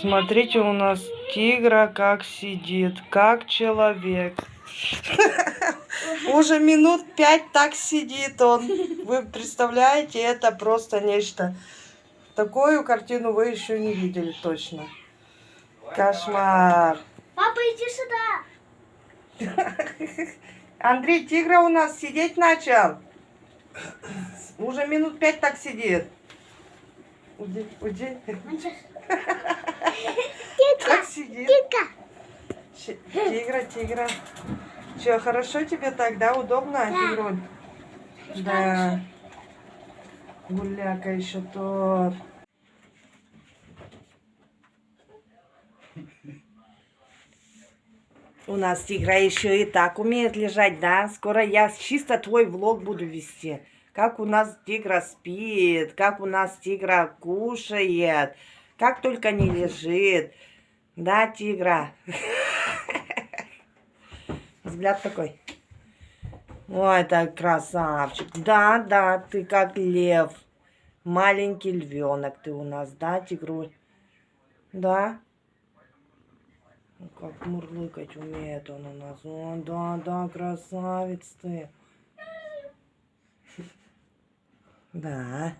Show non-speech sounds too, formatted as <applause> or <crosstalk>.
Смотрите, у нас тигра как сидит, как человек. Уже минут пять так сидит он. Вы представляете, это просто нечто. Такую картину вы еще не видели точно. Кошмар. Папа, иди сюда. Андрей, тигра у нас сидеть начал. Уже минут пять так сидит. Уйди, уйди. Сидит. Щ- Тигра, тигра. Че, хорошо тебе так, да? Удобно, Да. тигруль? Да. Гуляка еще тот. У нас тигра еще и так умеет лежать, да? Скоро я чисто твой влог буду вести. Как у нас тигра спит, как у нас тигра кушает, как только не лежит. Да, тигра? <laughs> Взгляд такой. Ой, так красавчик. Да, да, ты как лев. Маленький львенок ты у нас, да, тигруль? Да? Ну, Как мурлыкать умеет он у нас. О, да, да, красавец ты. <laughs> Да.